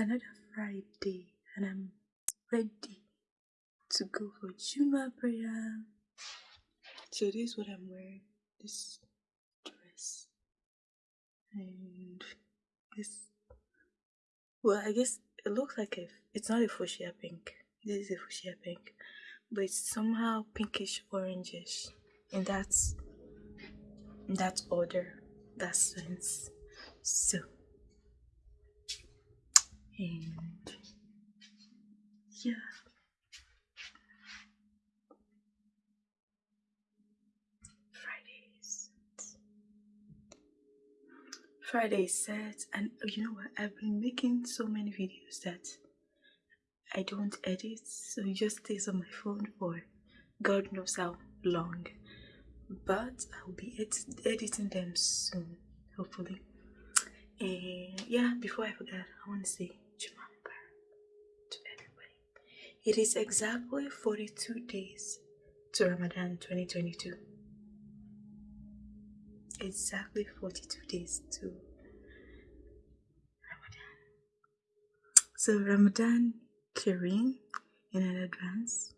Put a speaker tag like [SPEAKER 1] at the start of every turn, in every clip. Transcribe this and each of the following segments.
[SPEAKER 1] another Friday and I'm ready to go for Juma prayer. So this is what I'm wearing. This dress. And this well I guess it looks like a it's not a fuchsia pink. This is a fuchsia pink. But it's somehow pinkish orangish in that in that order, that sense. So and yeah. Fridays. Friday set and oh, you know what I've been making so many videos that I don't edit so it just stays on my phone for God knows how long but I'll be ed editing them soon hopefully and yeah before I forget I want to say To everybody. It is exactly 42 days to Ramadan 2022. Exactly 42 days to Ramadan. So Ramadan Kareem in advance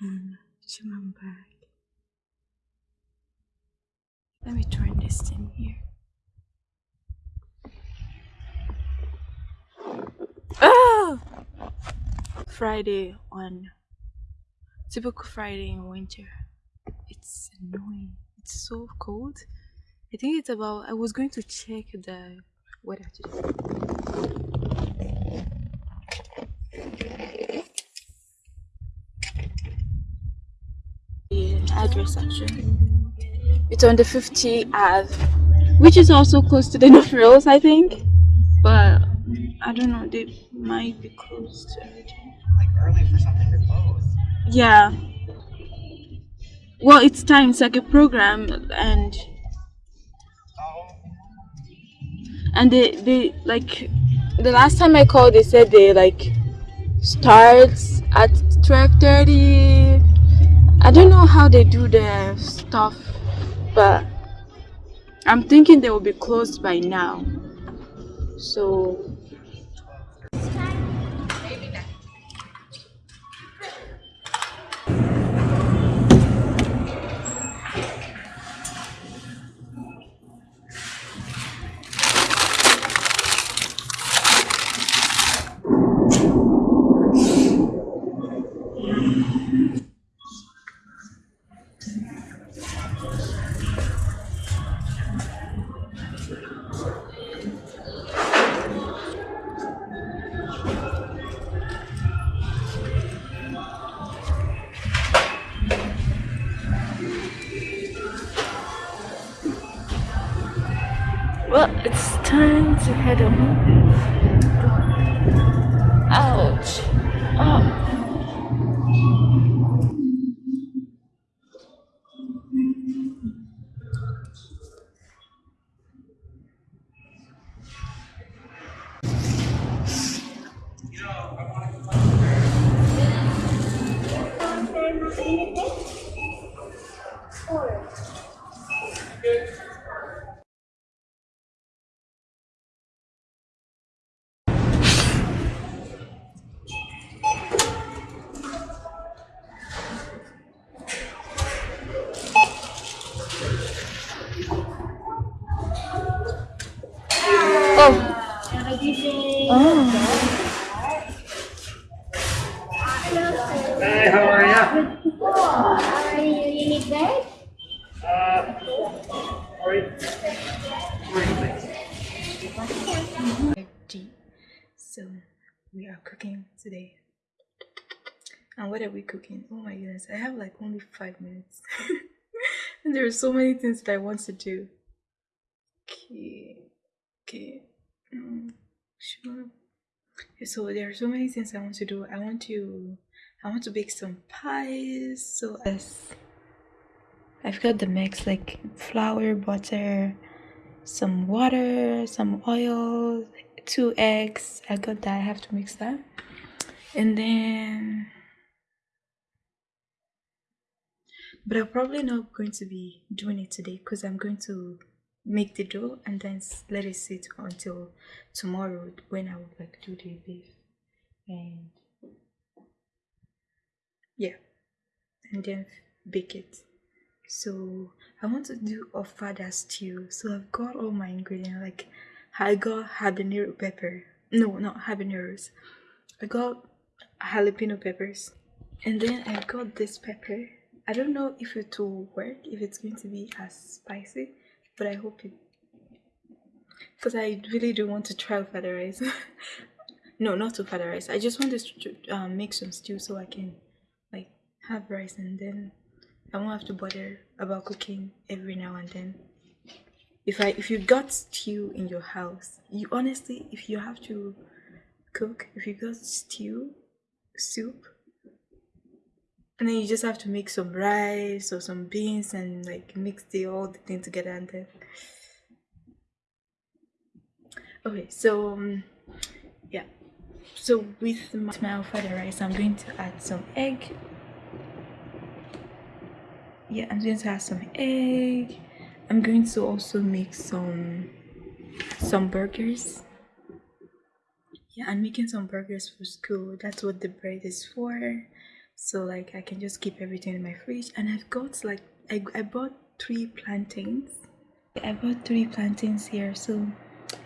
[SPEAKER 1] and Jumamba. Let me turn this thing here. Oh! Friday on typical Friday in winter. It's annoying. It's so cold. I think it's about. I was going to check the weather today. The address section. It's on the 50 Ave, which is also close to the North Rails, I think. But I don't know, they might be closed already.
[SPEAKER 2] Like early for something to close.
[SPEAKER 1] Yeah. Well, it's time. It's like a program, and
[SPEAKER 2] Oh,
[SPEAKER 1] and they they like the last time I called, they said they like starts at twelve thirty. I don't know how they do their stuff, but I'm thinking they will be closed by now. So
[SPEAKER 2] Hey, how are you?
[SPEAKER 3] Are you, you need bed?
[SPEAKER 2] Uh, are?
[SPEAKER 1] G. So we are cooking today. And what are we cooking? Oh my goodness, I have like only five minutes. and there are so many things that I want to do. Okay, okay, mm, sure. So there are so many things I want to do. I want to, I want to bake some pies. So yes, I've got the mix like flour, butter, some water, some oil, two eggs. I got that. I have to mix that, and then but I'm probably not going to be doing it today because I'm going to make the dough and then let it sit until tomorrow when I would like do the beef. And yeah and then bake it. So I want to do ofada stew. So I've got all my ingredients like I got habanero pepper no not habaneros. I got jalapeno peppers and then I got this pepper. I don't know if it will work, if it's going to be as spicy, but I hope it. Because I really do want to try fada rice. no, not to fada rice. I just want to um, make some stew so I can like have rice and then I won't have to bother about cooking every now and then. If I if you got stew in your house, you honestly if you have to cook, if you got stew, soup, and then you just have to make some rice or some beans and like mix the all the thing together and then okay so um, yeah. So with my, my fada rice i'm going to add some egg. Yeah i'm going to add some egg. I'm going to also make some some burgers. Yeah i'm making some burgers for school. That's what the bread is for so like i can just keep everything in my fridge. And i've got like i, I bought three plantains. I bought three plantains here. So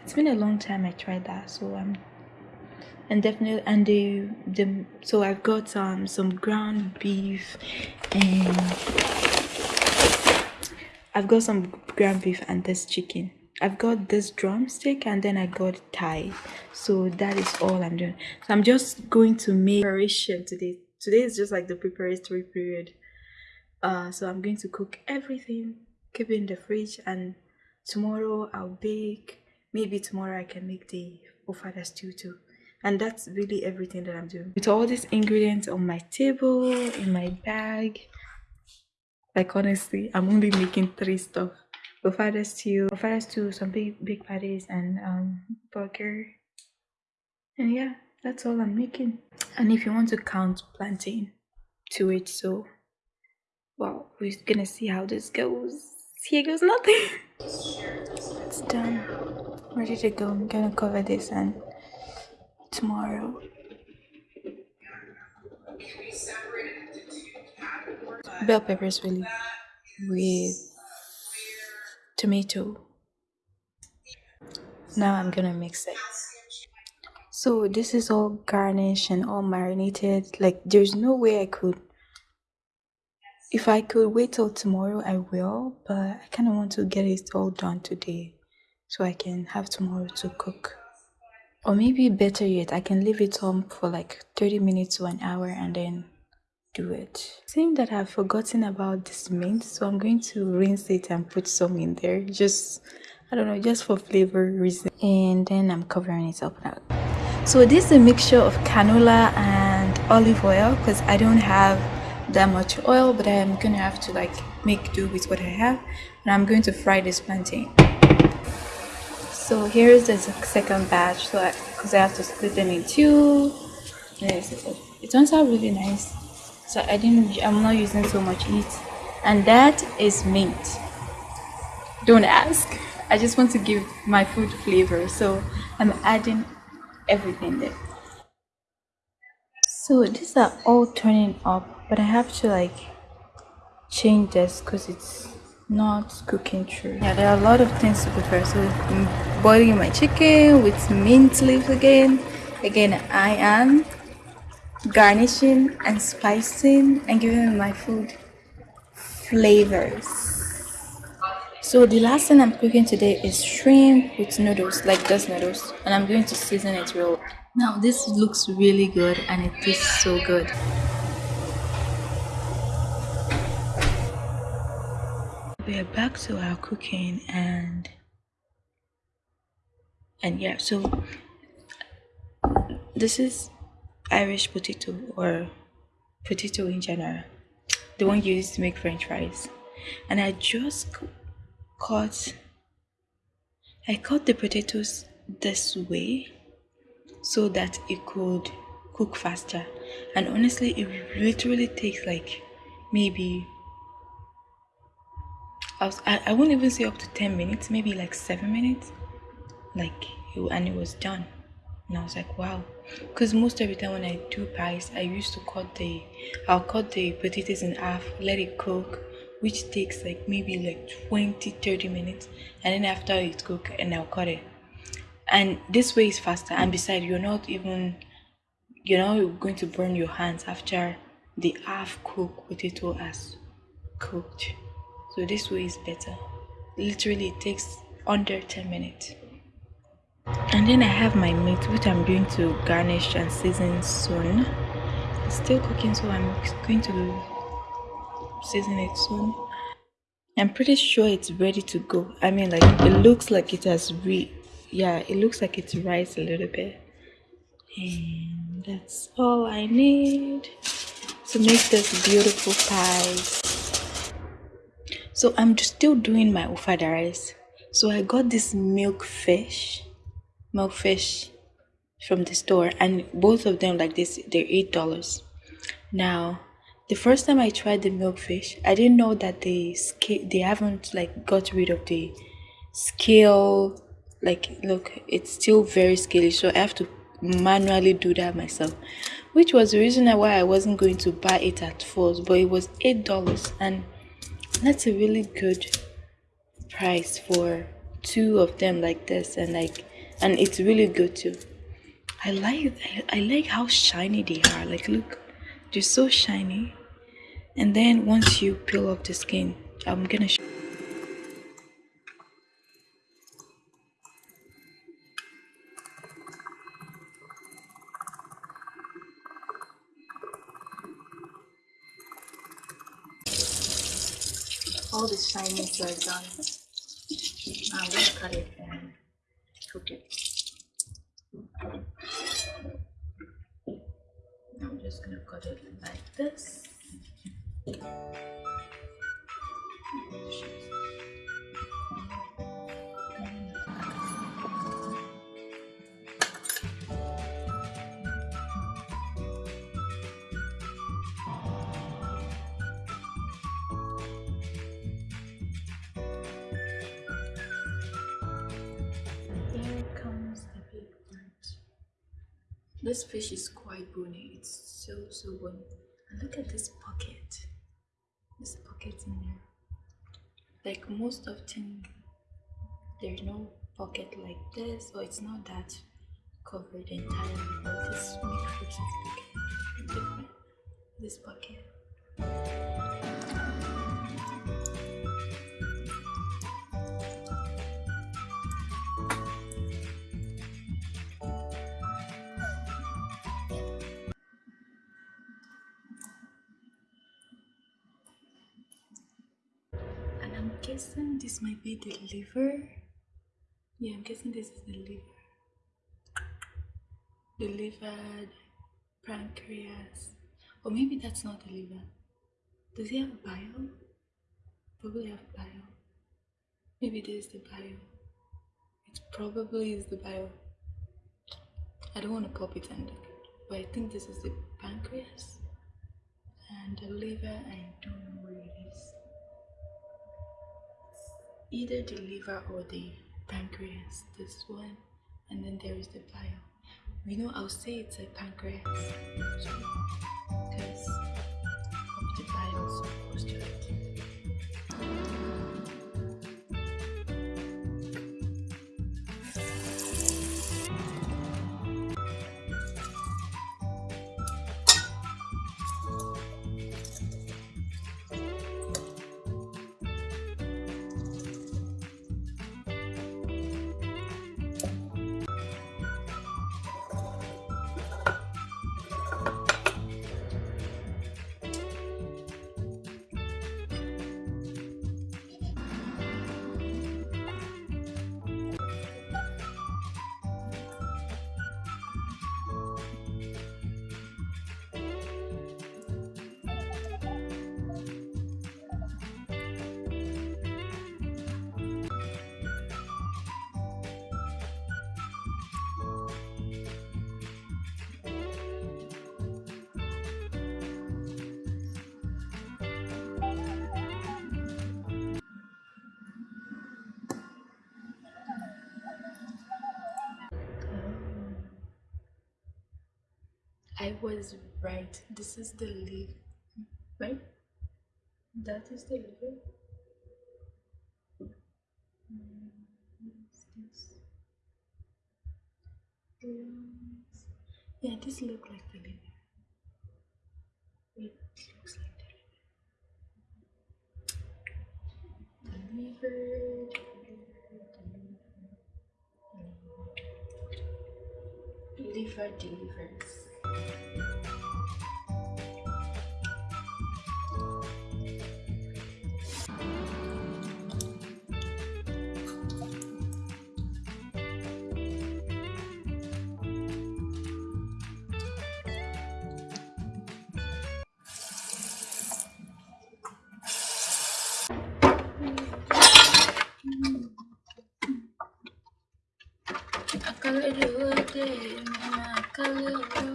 [SPEAKER 1] it's been a long time i tried that. So i'm and definitely and the the so i've got um some ground beef and i've got some ground beef and this chicken. I've got this drumstick and then I got thigh. So that is all I'm doing. So I'm just going to make preparation today today is just like the preparatory period. Uh so i'm going to cook everything keep it in the fridge and tomorrow i'll bake. Maybe tomorrow i can make the ofada stew too and that's really everything that i'm doing. With all these ingredients on my table in my bag like honestly i'm only making three stuff. Ofada stew ofada stew some big big patties and um burger. And yeah that's all i'm making. And if you want to count plantain to it so well we're gonna see how this goes. Here goes nothing. It's done. Ready to go. I'm gonna cover this and tomorrow. Bell peppers really with tomato. Now i'm gonna mix it so this is all garnished and all marinated. Like there's no way I could if I could wait till tomorrow I will, but I kind of want to get it all done today so I can have tomorrow to cook. Or maybe better yet, I can leave it on for like 30 minutes to an hour and then do it. Seeing that I've forgotten about this mint, so I'm going to rinse it and put some in there. Just, I don't know, just for flavor reason. And then I'm covering it up now so this is a mixture of canola and olive oil because i don't have that much oil but i'm gonna have to like make do with what i have and i'm going to fry this plantain. So here's the second batch so because I, I, have to split them in two. It turns out really nice. So i didn't i'm not using so much heat and that is mint. Don't ask. I just want to give my food flavor so i'm adding everything there. So these are all turning up but i have to like change this because it's not cooking through. Yeah there are a lot of things to prepare. So I'm boiling my chicken with mint leaves again. Again i am garnishing and spicing and giving my food flavors so the last thing i'm cooking today is shrimp with noodles like just noodles and i'm going to season it real. Now this looks really good and it tastes so good. We are back to our cooking and and yeah so this is irish potato or potato in general the one used to make french fries. And i just cut i cut the potatoes this way so that it could cook faster. And honestly it literally takes like maybe I, was, I, I won't even say up to 10 minutes maybe like 7 minutes. Like and it was done. And i was like wow. Because most every time when i do pies i used to cut the i'll cut the potatoes in half let it cook which takes like maybe like 20 30 minutes and then after it cook and i'll cut it. And this way is faster. And besides you're not even you're not going to burn your hands after the half cooked potato has cooked. So this way is better. Literally it takes under 10 minutes. And then I have my meat which I'm going to garnish and season soon. It's still cooking so I'm going to season it soon. I'm pretty sure it's ready to go. I mean like it looks like it has re yeah it looks like it's rice a little bit. And that's all I need to make this beautiful pie. So I'm just still doing my ofada rice. So I got this milk fish milk fish from the store and both of them like this they're eight dollars. Now the first time i tried the milkfish i didn't know that they they haven't like got rid of the scale. Like look it's still very scaly so i have to manually do that myself which was the reason why i wasn't going to buy it at first but it was eight dollars and that's a really good price for two of them like this and like and it's really good too. I like i like how shiny they are. Like look they're so shiny and then once you peel off the skin i'm gonna show all the shinies are done ah, i'm gonna cut it and cook it. I'm just gonna cut it like this. This fish is quite bony. It's so, so bony. And look at this pocket. In. Like most of them, there's no pocket like this, or it's not that covered entirely. But this makes guessing this might be the liver. Yeah, I'm guessing this is the liver. The liver, pancreas. Or maybe that's not the liver. Does he have bile? Probably have bile. Maybe this is the bile. It probably is the bile. I don't want to pop it and but I think this is the pancreas. And the liver, I don't know either the liver or the pancreas this one and then there is the bile. We know i'll say it's a pancreas because of the bile so close to I was right. This is the leaf, right? That is the? Lungs. Yeah, this looks like the liver. It looks like the. The liver. Liver delivers. Akalelode, mama, akalelode.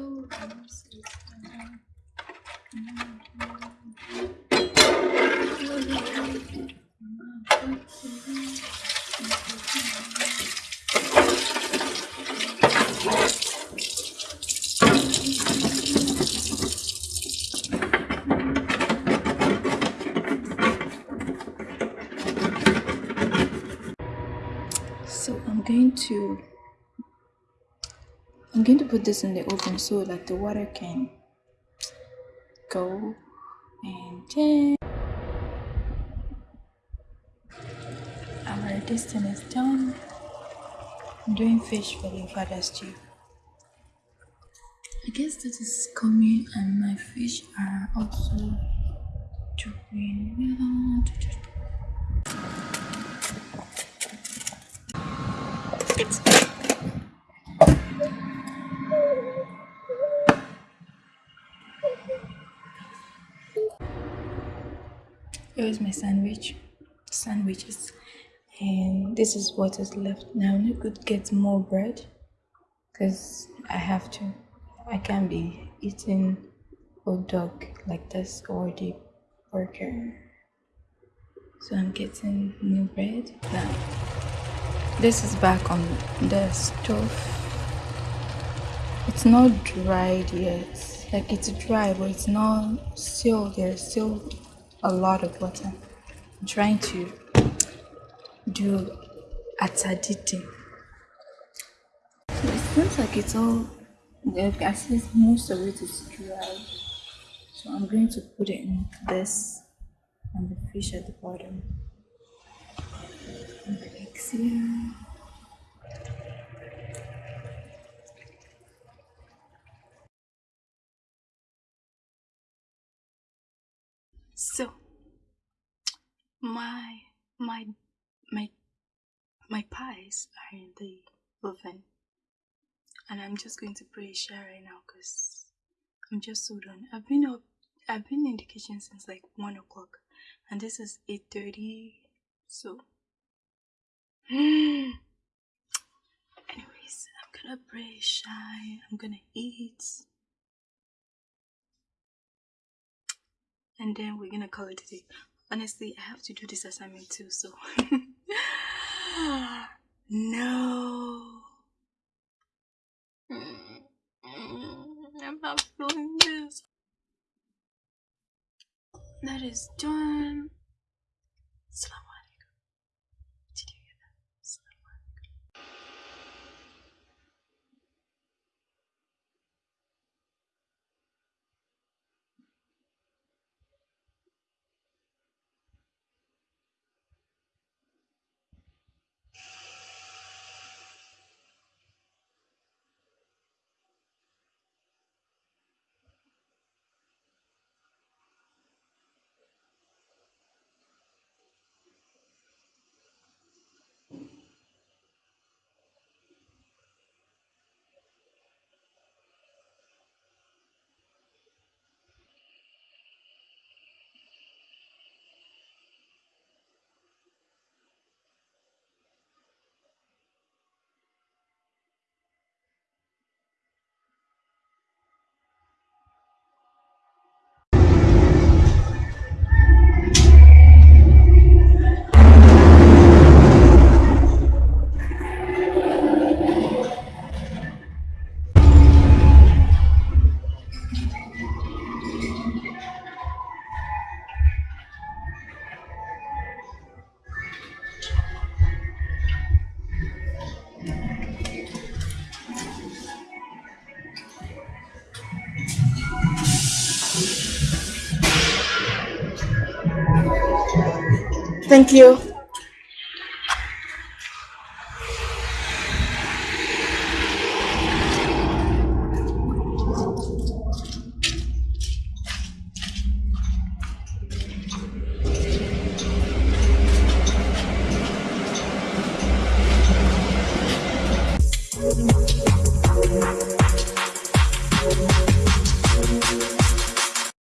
[SPEAKER 1] So I'm going to I'm going to put this in the oven so that the water can go and then our this is done. I'm doing fish for the father stew. I guess this is coming and my fish are also doing well. Here's my sandwich, sandwiches, and this is what is left. Now I could get more bread because I have to. I can't be eating hot dog like this or the burger. So I'm getting new bread now. This is back on the stove. It's not dried yet. Like it's dry, but it's not still there's still a lot of water. I'm trying to do ataditi. So it seems like it's all at least most of it is dry. So I'm going to put it in this and the fish at the bottom. And the eggs here. So my my my my pies are in the oven. And I'm just going to pray share right now because I'm just so done. I've been up I've been in the kitchen since like one o'clock. And this is eight thirty so. Anyways I'm gonna pray shy I'm gonna eat and then we're gonna call it a day. Honestly, I have to do this assignment too, so no. I'm not feeling this. That is done. Salam